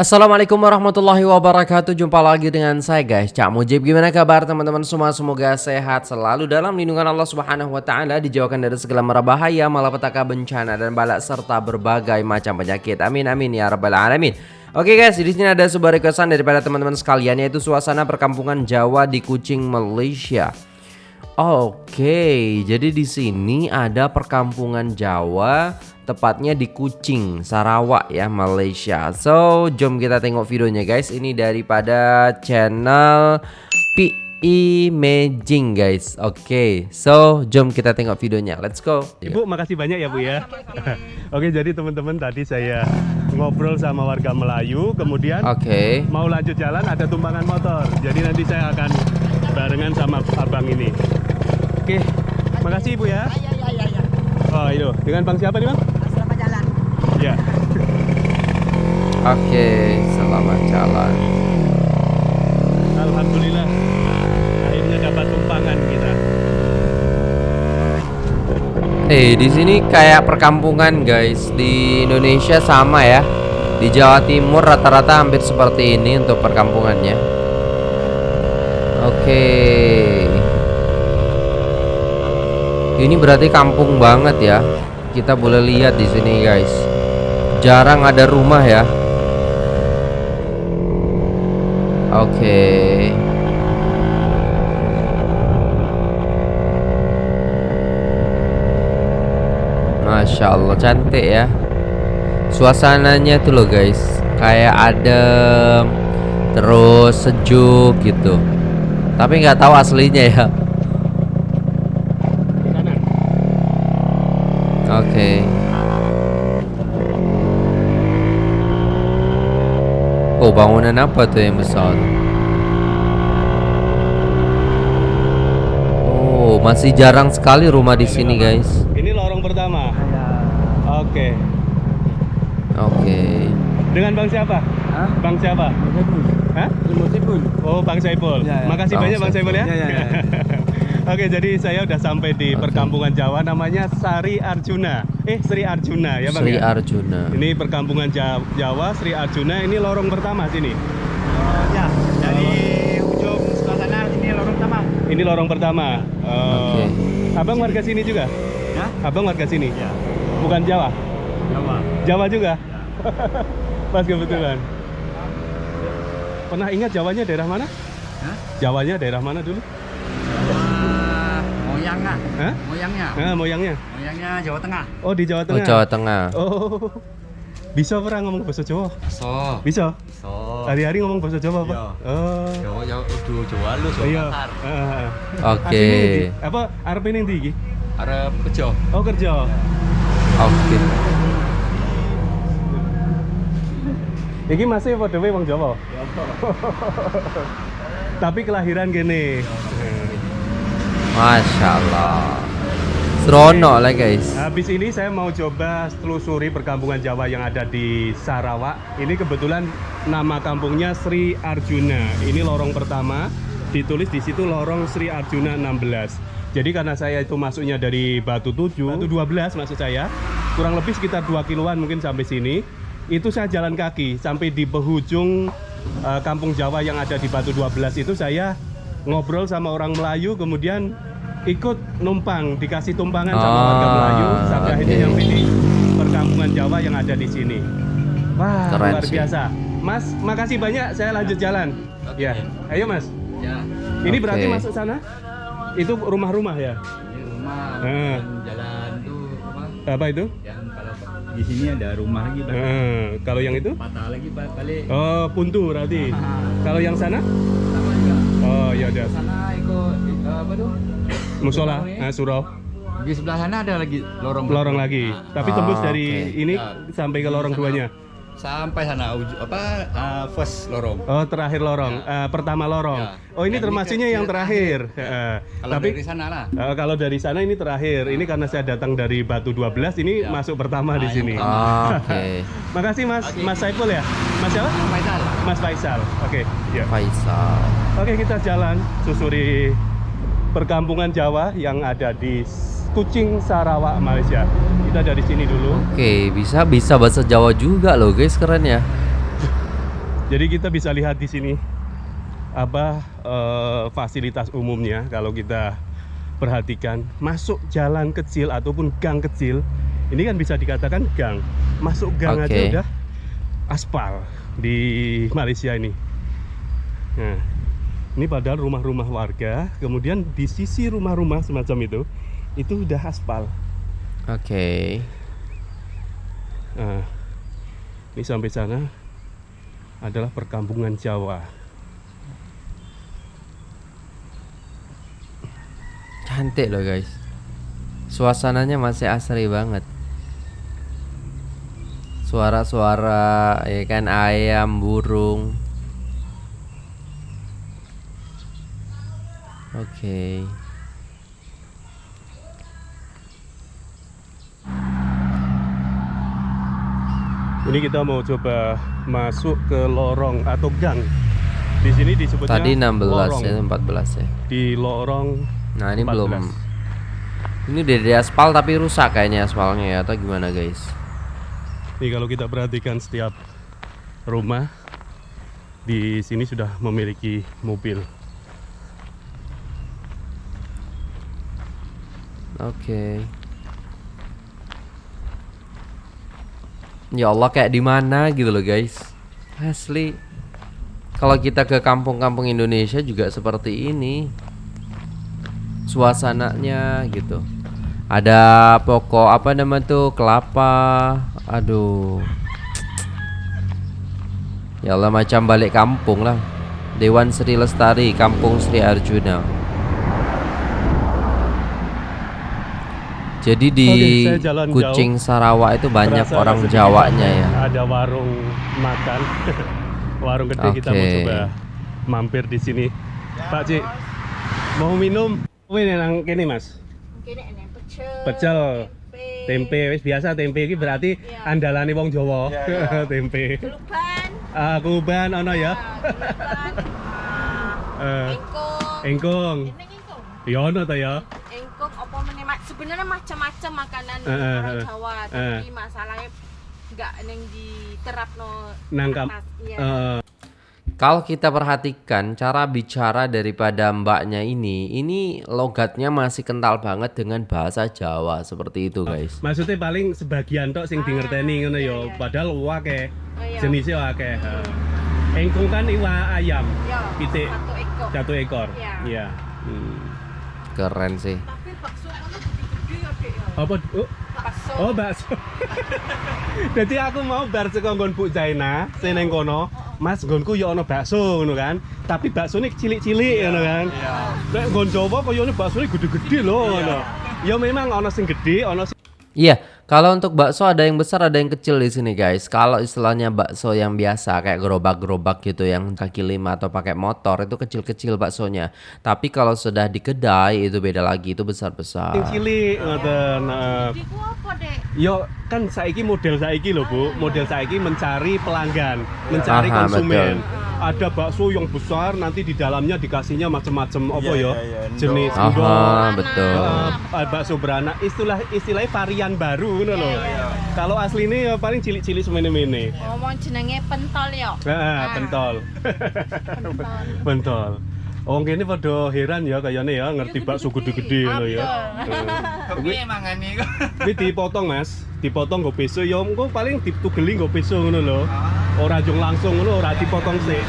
Assalamualaikum warahmatullahi wabarakatuh. Jumpa lagi dengan saya guys. Cak Mujib Gimana kabar teman-teman semua? Semoga sehat selalu dalam lindungan Allah subhanahu wa ta'ala Dijauhkan dari segala mara bahaya Malapetaka bencana dan balak Serta berbagai macam penyakit. Amin amin ya rabbal alamin. Oke guys, di sini ada sebuah requestan daripada teman-teman sekalian yaitu suasana perkampungan Jawa di Kucing, Malaysia. Oke, jadi di sini ada perkampungan Jawa tepatnya di Kucing, Sarawak ya, Malaysia. So, jom kita tengok videonya guys. Ini daripada channel Pi Imaging guys. Oke, okay, so jom kita tengok videonya. Let's go. Ibu, makasih banyak ya Bu ya. Oke, jadi teman-teman tadi saya ngobrol sama warga Melayu, kemudian Oke. mau lanjut jalan ada tumpangan motor. Jadi nanti saya akan barengan sama abang ini. Oke, makasih Ibu ya. Ya, ya, ya, ya. Oh, itu. Dengan Bang siapa nih, Bang? Ya. Oke, selamat jalan. Alhamdulillah. Akhirnya dapat tumpangan kita. Eh, di sini kayak perkampungan guys. Di Indonesia sama ya. Di Jawa Timur rata-rata hampir seperti ini untuk perkampungannya. Oke. Ini berarti kampung banget ya. Kita boleh lihat di sini guys. Jarang ada rumah ya. Oke. Masya Allah cantik ya Suasananya tuh loh guys Kayak adem Terus sejuk gitu Tapi nggak tahu aslinya ya Di kanan. Oke Oh bangunan apa tuh yang besar Oh masih jarang sekali rumah di sini guys Ini lorong pertama. Oke. Oke Dengan Bang siapa? Hah? Bang siapa? Hah? Musibun. Oh, Bang Saiful. Ya, ya. Makasih Bang banyak Bang Saiful ya. Ya, ya, ya. Oke, jadi saya udah sampai di Oke. perkampungan Jawa namanya Sari Arjuna. Eh, Sri Arjuna ya, Bang. Sri ya? Arjuna Ini perkampungan Ja- Jawa Sri Arjuna ini lorong pertama sini. Oh, ya, dari ujung sebelah sana ini lorong pertama. Ini lorong pertama. Oh. Oke. Abang warga sini juga? Ya? Abang warga sini? Ya. Bukan Jawa? Jawa. Jawa juga? Pas kebetulan. Pernah ingat Jawanya daerah mana? Hah? Jawanya daerah mana dulu? Jawa moyangnya. Hah? Moyangnya. Nah, moyangnya. Moyangnya Jawa Tengah. Oh, di Jawa Oh Tengah. Jawa Tengah Oh. Bisa pernah ngomong bahasa Jawa? Bisa. so. Hari-hari ngomong bahasa Jawa, Pak? Iya. Oh. Jawa ya udah Jawa lu so. Iya. Heeh. Oke? Apa arep ini ndi iki? Arep kejo. Oh, kerja. Oke Iki masih padha wae wong Jawa. Tapi kelahiran gini. Masya Allah Seronok lah guys Habis ini saya mau coba telusuri perkampungan Jawa yang ada di Sarawak. Ini kebetulan nama kampungnya Sri Arjuna. Ini lorong pertama. Ditulis di situ lorong Sri Arjuna 16. Jadi karena saya itu masuknya dari Batu 7, Batu 12 maksud saya, kurang lebih sekitar 2 kiloan mungkin sampai sini. Itu saya jalan kaki sampai di penghujung eh, kampung Jawa yang ada di Batu 12 itu saya ngobrol sama orang Melayu kemudian ikut numpang dikasih tumpangan sama Ah, warga Melayu sampai akhirnya oke. nyampe di perkampungan Jawa yang ada di sini. Wah, Keren luar sih. biasa. Mas, makasih banyak. Saya lanjut jalan. Oke. Ya, ayo Mas. Ya, Ini Oke. berarti masuk sana? Itu rumah-rumah ya? ini rumah dan jalan tuh apa? Apa itu? Yang kalau di sini ada rumah lagi. Eh, kalau yang itu? Patah lagi Pak balik. Oh, puntu berarti. Ah. Kalau yang sana? Sama juga. Oh, ya udah. Sana ikut eh, apa tuh? Musola, Surau ya. nah, surau. Di sebelah sana ada lagi lorong. Lorong lagi. Nah, Tapi Ah, tembus dari oke. ini Ya. sampai ke lorong Sana. duanya. sampai sana uju, apa eh, first lorong. Oh, terakhir lorong. Ya. Eh, pertama lorong. Ya. Oh, ini ini termasuknya yang terakhir. terakhir. Eh, Kalau Tapi dari sana lah. Eh, kalau dari sana ini terakhir. Ini karena saya datang dari Batu 12 ini Ya. masuk pertama di Ah, yang sini. pertama. Oke Makasih Mas Oke. Mas Saiful ya. Mas siapa? Faisal. Mas Faisal. Oke, ya. Faisal Oke, kita jalan susuri perkampungan Jawa yang ada di Kucing Sarawak Malaysia. Kita dari sini dulu. Oke bisa bisa bahasa Jawa juga loh guys keren ya Jadi kita bisa lihat di sini apa eh, fasilitas umumnya kalau kita perhatikan masuk jalan kecil ataupun gang kecil ini kan bisa dikatakan gang masuk gang aja Oke. udah aspal di Malaysia ini nah ini padahal rumah-rumah warga kemudian di sisi rumah-rumah semacam itu itu udah aspal Oke. Nah, ini sampai sana adalah perkampungan Jawa. Cantik loh guys. Suasananya masih asri banget. Suara-suara ya kan ayam, burung. Oke. Ini kita mau coba masuk ke lorong atau gang. Di sini disebutnya Tadi 16 lorong. ya, 14 ya. Di lorong Nah, ini 14. belum. Ini udah di aspal tapi rusak kayaknya aspalnya ya atau gimana guys? Ini kalau kita perhatikan setiap rumah di sini sudah memiliki mobil. Oke. Ya Allah kayak di mana gitu loh guys. Asli. Kalau kita ke kampung-kampung Indonesia juga seperti ini. Suasananya gitu. Ada pokok apa nama tuh kelapa. Aduh. Ya Allah macam balik kampung lah. Dewan Sri Lestari, Kampung Sri Arjuna. Jadi di Oke, Kucing Sarawak itu banyak Terasa orang Jawanya ya. Ada warung makan. warung gede kita mau coba mampir di sini. Pak Cik, mau minum? Ini nang kene Mas. Kene enek pecel. Pecel, tempe wis biasa tempe iki berarti Iya. andalane wong Jawa. tempe. Keluban. Ah, kuban ono ya. Keluban. Eh, ah, Engkong. engkong. Ini engkong. Ya ono ta ya. Sebenarnya macam-macam makanan Eh, eh, orang eh. Jawa, Eh. tapi masalahnya enggak neng diterapno Nang kam- atas, iya. Eh, Kalau kita perhatikan cara bicara daripada mbaknya ini, ini logatnya masih kental banget dengan bahasa Jawa seperti itu guys. maksudnya paling sebagian tok sing dingerteni ngono ya. Padahal akeh. Oh, iya. Jenisnya akeh. Heeh. Engkong kan iwa ayam. Ya, pitik. satu ekor. Satu ekor. Iya. Iya. Hmm. Keren sih. Tapi bakso kono gede-gede ya, Dek ya. Apa? Oh, Bakso. oh bakso. Jadi aku mau bar saka nggon Bu Zaina, sing kono. Mas nggonku ya ono bakso ngono kan. Tapi baksone cilik-cilik ngono kan. Iya. Nek nggon Jawa koyone baksone gede-gede lho ngono. Ya memang ono sing gede, ono sing Iya, kalau untuk bakso ada yang besar ada yang kecil di sini guys. Kalau istilahnya bakso yang biasa kayak gerobak-gerobak gitu yang kaki lima atau pakai motor itu kecil-kecil baksonya. Tapi kalau sudah di kedai itu beda lagi itu besar-besar. cilik ngoten. Dek? Yo kan saiki model saiki lho Bu, model saiki mencari pelanggan, mencari Aha, konsumen. betul. Ada bakso yang besar nanti di dalamnya dikasihnya macam-macam apa Iya, ya? iya, iya, Jenis endok. Aha, betul. Eh, bakso beranak istilah istilahnya varian baru ngono loh. Kalau aslinya ya paling cilik-cilik semene-mene. Ngomong jenenge pentol ya. Heeh, pentol. Pentol. pentol. Oh, kene pada heran ya kayaknya ya ngerti bakso gede-gede ngono ya. Kepiye mangane kok? Ini dipotong mas, dipotong nggo peso ya engko paling ditugeli nggo peso ngono lho. Ora jung langsung ngono, ora dipotong sik.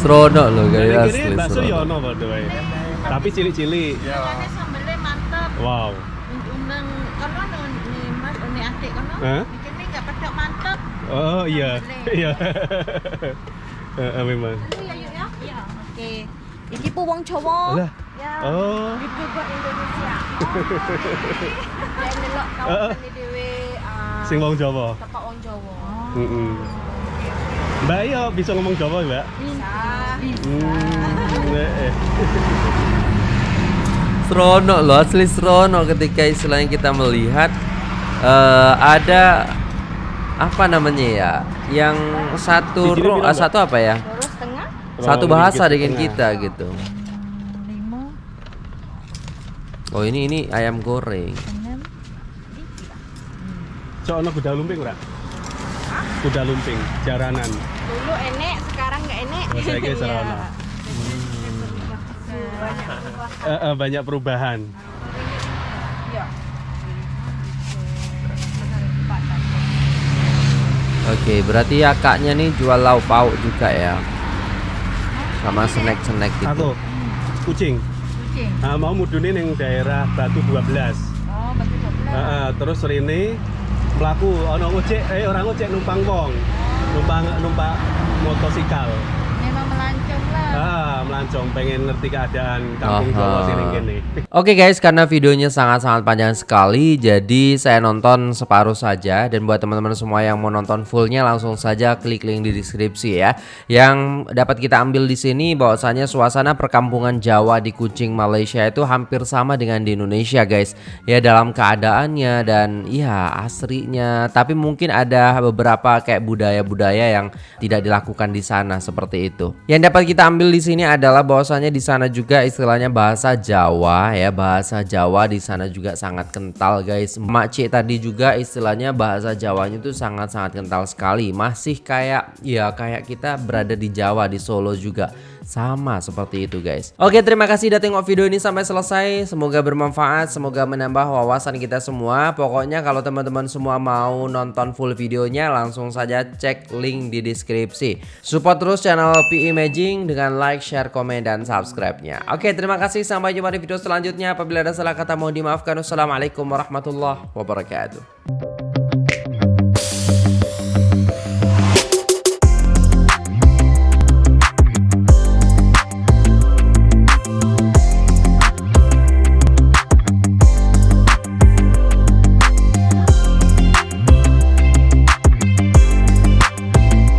Seronok loh guys Jadi asli. bakso ya ono padha wae. Tapi cilik-cilik. Iya. Rasanya sambelnya mantep. Wow. Undang kono nih Mas nih adik kono. Hah? Ini enggak pedok mantep. Oh iya. Sambelnya. Iya. Heeh memang. Ini ya yuk ya. Iya. Oke. Iki pu wong Jawa. Lah. Ya. Oh. Itu buat Indonesia. Ya delok kawasan ini dhewe Sing wong Jawa. Tepak wong Jawa. Heeh. Mbak ya bisa ngomong Jawa, Mbak? Bisa. Hmm. eh, eh. Seronok loh asli seronok ketika istilahnya kita melihat eh, ada apa namanya ya yang satu ro- ah, satu apa ya satu bahasa dengan kita gitu lima oh ini ini ayam goreng Cok ono gudang lumping ora? Kuda lumping, jaranan. Dulu enek, sekarang nggak enek. Oh, saya kira salah. Iya. Banyak. Eh, eh, banyak perubahan. Iya. Oke, berarti ya kaknya nih jual lauk pauk juga ya. Sama snack-snack gitu. Aku kucing. Kucing. Ah, mau mudune ning daerah Batu 12. Oh, batu Ah, ah, terus rene mlaku ana ojek eh orang ojek numpang wong. Numpang numpak motosikal. Memang melancong lah. Ah, melancong pengen ngerti keadaan kampung Jawa sini. Oke guys, karena videonya sangat-sangat panjang sekali, jadi saya nonton separuh saja. Dan buat teman-teman semua yang mau nonton fullnya, langsung saja klik link di deskripsi ya. Yang dapat kita ambil di sini, bahwasanya suasana perkampungan Jawa di Kucing Malaysia itu hampir sama dengan di Indonesia guys. Ya dalam keadaannya dan ya asrinya. Tapi mungkin ada beberapa kayak budaya-budaya yang tidak dilakukan di sana seperti itu. Yang dapat kita ambil di sini adalah bahwasanya di sana juga istilahnya bahasa Jawa ya bahasa Jawa di sana juga sangat kental guys. Makcik tadi juga istilahnya bahasa Jawanya itu sangat-sangat kental sekali. Masih kayak ya kayak kita berada di Jawa di Solo juga sama seperti itu guys. Oke terima kasih udah tengok video ini sampai selesai. Semoga bermanfaat, semoga menambah wawasan kita semua. Pokoknya kalau teman-teman semua mau nonton full videonya langsung saja cek link di deskripsi. Support terus channel PE Imaging dengan like, share, komen, dan subscribe-nya. Oke terima kasih sampai jumpa di video selanjutnya. Apabila ada salah kata mohon dimaafkan. Wassalamualaikum warahmatullahi wabarakatuh.